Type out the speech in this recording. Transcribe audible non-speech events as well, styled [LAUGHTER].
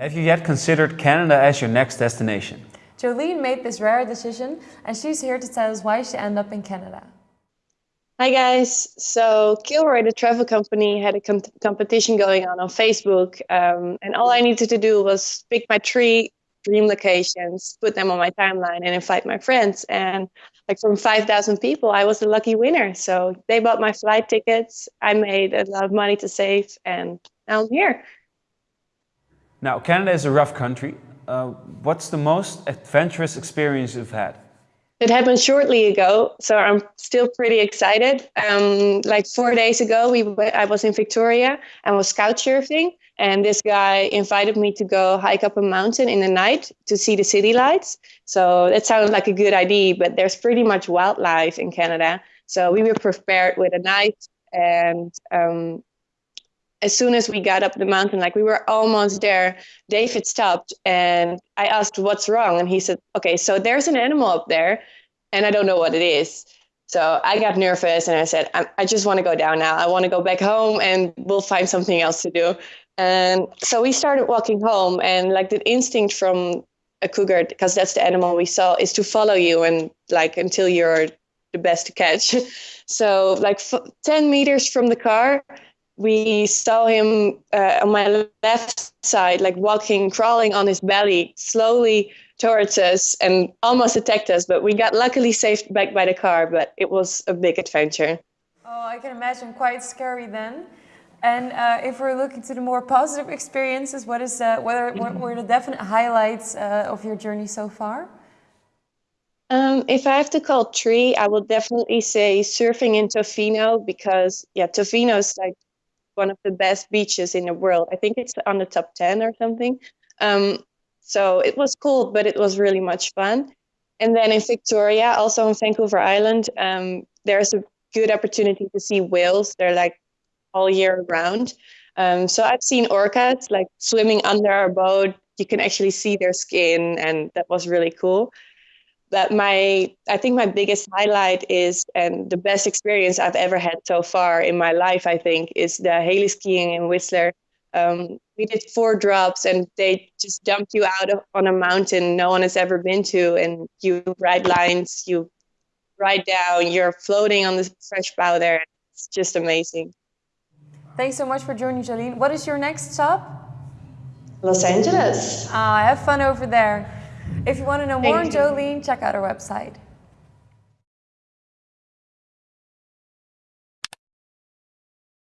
Have you yet considered Canada as your next destination? Jolene made this rare decision and she's here to tell us why she ended up in Canada. Hi guys, so Kilroy, the travel company, had a com competition going on on Facebook, um, and all I needed to do was pick my three dream locations, put them on my timeline, and invite my friends. And like from 5,000 people, I was the lucky winner. So they bought my flight tickets. I made a lot of money to save, and now I'm here. Now, Canada is a rough country. Uh, what's the most adventurous experience you've had? It happened shortly ago, so I'm still pretty excited. Um, like four days ago, we I was in Victoria and was couch surfing, and this guy invited me to go hike up a mountain in the night to see the city lights. So that sounded like a good idea, but there's pretty much wildlife in Canada. So we were prepared with a knife and um, as soon as we got up the mountain, like we were almost there, David stopped and I asked, What's wrong? And he said, Okay, so there's an animal up there and I don't know what it is. So I got nervous and I said, I, I just want to go down now. I want to go back home and we'll find something else to do. And so we started walking home, and like the instinct from a cougar, because that's the animal we saw, is to follow you and like until you're the best to catch. [LAUGHS] So, like f- 10 meters from the car, we saw him uh, on my left side, like walking, crawling on his belly slowly towards us and almost attacked us. But we got luckily saved back by the car, but it was a big adventure. Oh, I can imagine quite scary then. And uh, if we're looking to the more positive experiences, what is uh, what, are, what were the definite highlights uh, of your journey so far? Um, if I have to call three, I will definitely say surfing in Tofino because yeah, Tofino is like one of the best beaches in the world. I think it's on the top 10 or something. Um, so it was cool, but it was really much fun. And then in Victoria, also on Vancouver Island, um, there's a good opportunity to see whales. They're like all year round. Um, so I've seen orcas like swimming under our boat. You can actually see their skin, and that was really cool that my I think my biggest highlight is and the best experience I've ever had so far in my life I think is the heli-skiing in Whistler. Um, we did four drops and they just dump you out of, on a mountain no one has ever been to and you ride lines you ride down you're floating on the fresh powder. It's just amazing. Thanks so much for joining Jolene. What is your next stop? Los Angeles. Uh, have fun over there if you want to know more on Jolene, check out our website.